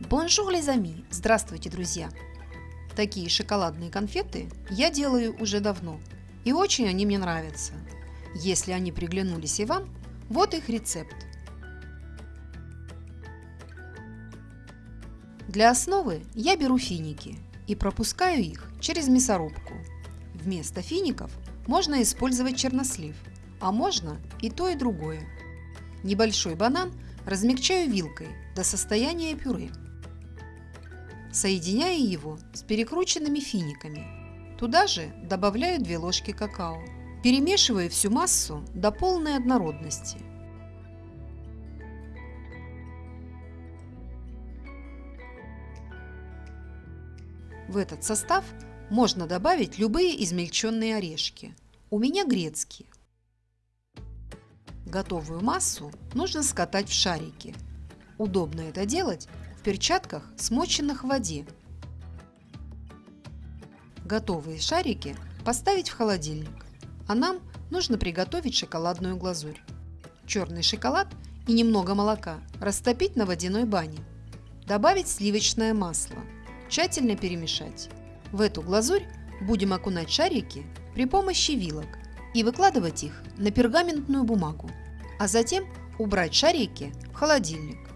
Bonjour, amis! Здравствуйте, друзья! Такие шоколадные конфеты я делаю уже давно, и очень они мне нравятся. Если они приглянулись и вам, вот их рецепт. Для основы я беру финики и пропускаю их через мясорубку. Вместо фиников можно использовать чернослив, а можно и то и другое. Небольшой банан размягчаю вилкой до состояния пюре. Соединяю его с перекрученными финиками. Туда же добавляю 2 ложки какао. Перемешиваю всю массу до полной однородности. В этот состав можно добавить любые измельченные орешки. У меня грецкие. Готовую массу нужно скатать в шарики. Удобно это делать в перчатках, смоченных в воде. Готовые шарики поставить в холодильник, а нам нужно приготовить шоколадную глазурь. Черный шоколад и немного молока растопить на водяной бане. Добавить сливочное масло. Тщательно перемешать. В эту глазурь будем окунать шарики при помощи вилок и выкладывать их на пергаментную бумагу, а затем убрать шарики в холодильник.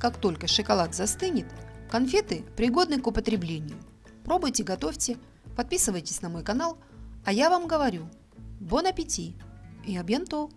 Как только шоколад застынет, конфеты пригодны к употреблению. Пробуйте, готовьте, подписывайтесь на мой канал, а я вам говорю, бон аппетит и абьянто!